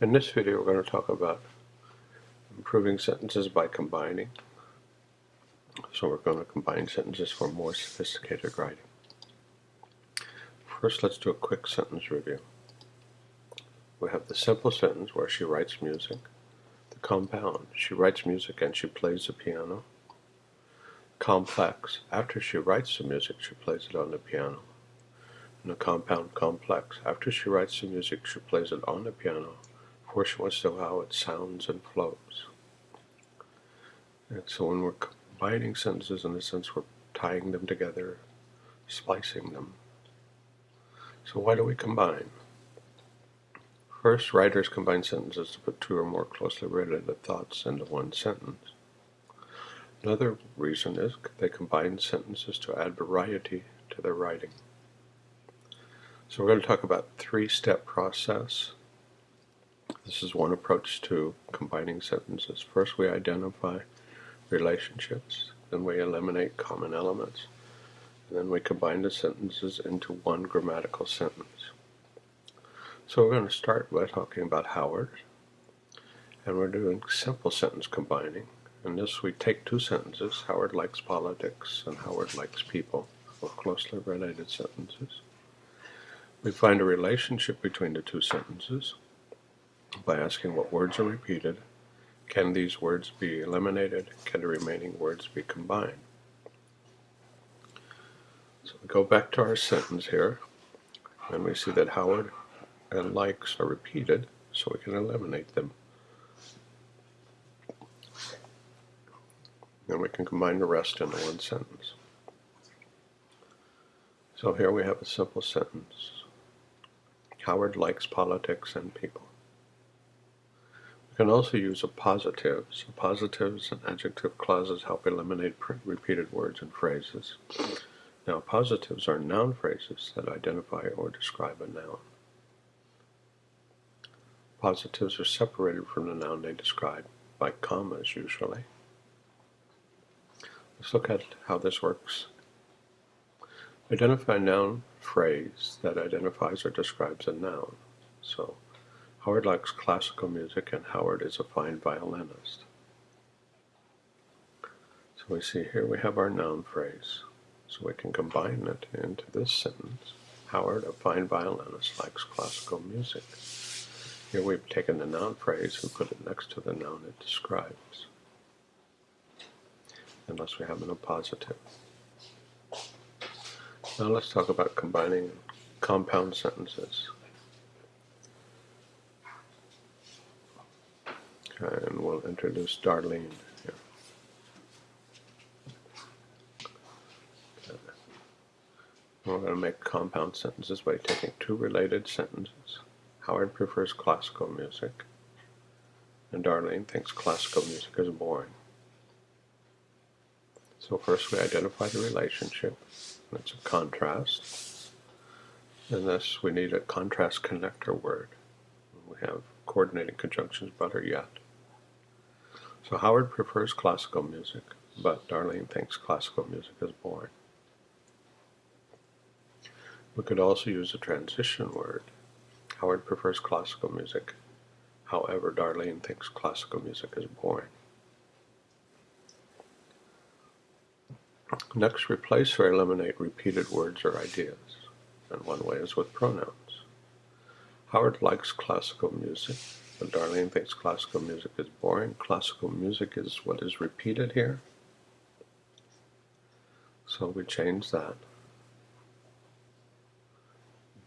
In this video, we're going to talk about improving sentences by combining. So we're going to combine sentences for more sophisticated writing. First, let's do a quick sentence review. We have the simple sentence where she writes music. The compound, she writes music and she plays the piano. Complex, after she writes the music, she plays it on the piano. And the compound complex, after she writes the music, she plays it on the piano, for she wants to know how it sounds and flows. And so when we're combining sentences, in a sense, we're tying them together, splicing them. So why do we combine? First, writers combine sentences to put two or more closely related thoughts into one sentence. Another reason is they combine sentences to add variety to their writing. So we're going to talk about three-step process. This is one approach to combining sentences. First we identify relationships, then we eliminate common elements, and then we combine the sentences into one grammatical sentence. So we're going to start by talking about Howard, and we're doing simple sentence combining. In this we take two sentences, Howard likes politics and Howard likes people, or closely related sentences. We find a relationship between the two sentences by asking what words are repeated, can these words be eliminated, can the remaining words be combined. So we go back to our sentence here, and we see that Howard and likes are repeated, so we can eliminate them. And we can combine the rest into one sentence. So here we have a simple sentence. Howard likes politics and people. We can also use appositives. positives and adjective clauses help eliminate repeated words and phrases. Now, appositives are noun phrases that identify or describe a noun. Appositives are separated from the noun they describe by commas usually. Let's look at how this works. Identify noun phrase that identifies or describes a noun. So, Howard likes classical music and Howard is a fine violinist. So we see here we have our noun phrase. So we can combine it into this sentence. Howard, a fine violinist, likes classical music. Here we've taken the noun phrase and put it next to the noun it describes. Unless we have an appositive. Now let's talk about combining compound sentences. And we'll introduce Darlene here. We're going to make compound sentences by taking two related sentences. Howard prefers classical music, and Darlene thinks classical music is boring. So first we identify the relationship. It's a contrast. In this we need a contrast connector word. We have coordinating conjunctions better yet. So Howard prefers classical music, but Darlene thinks classical music is boring. We could also use a transition word. Howard prefers classical music. However, Darlene thinks classical music is boring. Next, replace or eliminate repeated words or ideas. And one way is with pronouns. Howard likes classical music, but Darlene thinks classical music is boring. Classical music is what is repeated here. So we change that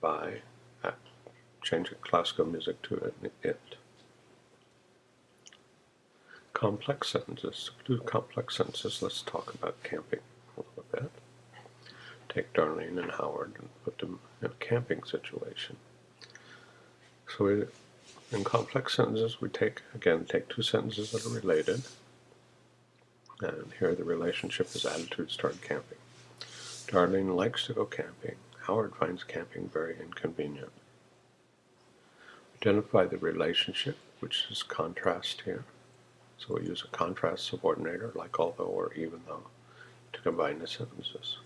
by changing classical music to an it. Complex sentences. To do complex sentences, let's talk about camping little. Take Darlene and Howard and put them in a camping situation. So we, in complex sentences, we take, again, take two sentences that are related, and here the relationship is attitudes toward camping. Darlene likes to go camping. Howard finds camping very inconvenient. Identify the relationship, which is contrast here. So we use a contrast subordinator like although or even though to combine the sentences.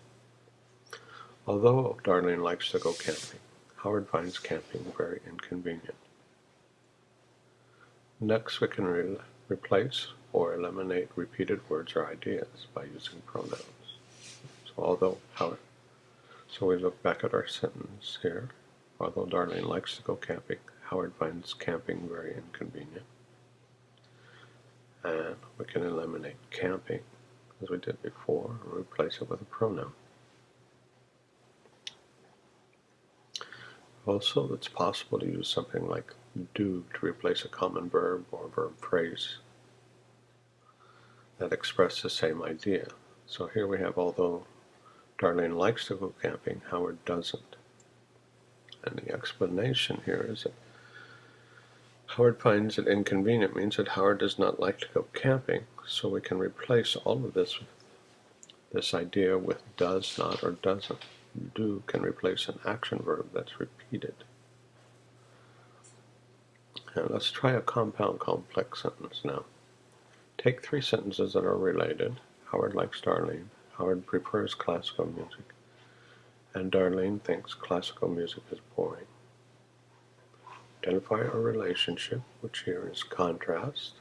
Although Darlene likes to go camping, Howard finds camping very inconvenient. Next, we can re replace or eliminate repeated words or ideas by using pronouns. So although, how, so we look back at our sentence here. Although Darlene likes to go camping, Howard finds camping very inconvenient. And we can eliminate camping, as we did before, and replace it with a pronoun. Also, it's possible to use something like do to replace a common verb or verb phrase that express the same idea. So here we have, although Darlene likes to go camping, Howard doesn't. And the explanation here is that Howard finds it inconvenient means that Howard does not like to go camping, so we can replace all of this this idea with does not or doesn't. Do can replace an action verb that's repeated. And let's try a compound complex sentence now. Take three sentences that are related. Howard likes Darlene. Howard prefers classical music. And Darlene thinks classical music is boring. Identify a relationship, which here is contrast.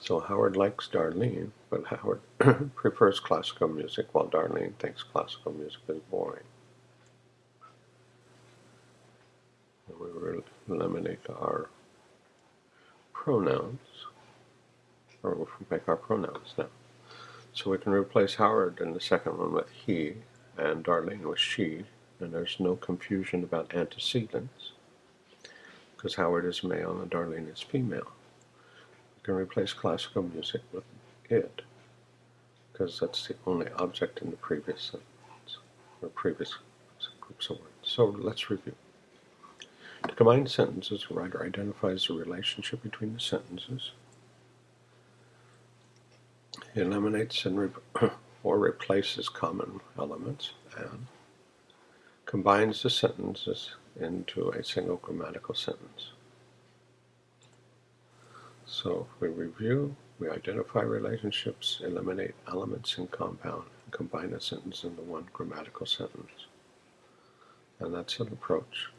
So Howard likes Darlene, but Howard prefers classical music while Darlene thinks classical music is boring. And we will eliminate our pronouns, or we'll make our pronouns now. So we can replace Howard in the second one with he, and Darlene with she, and there's no confusion about antecedents, because Howard is male and Darlene is female. We can replace classical music with it, because that's the only object in the previous sentence, or previous groups of words. So let's review. To combine sentences, the writer identifies the relationship between the sentences. Eliminates and re or replaces common elements and combines the sentences into a single grammatical sentence. So we review, we identify relationships, eliminate elements in compound, and combine a sentence into one grammatical sentence. And that's an approach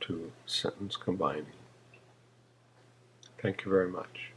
to sentence combining. Thank you very much.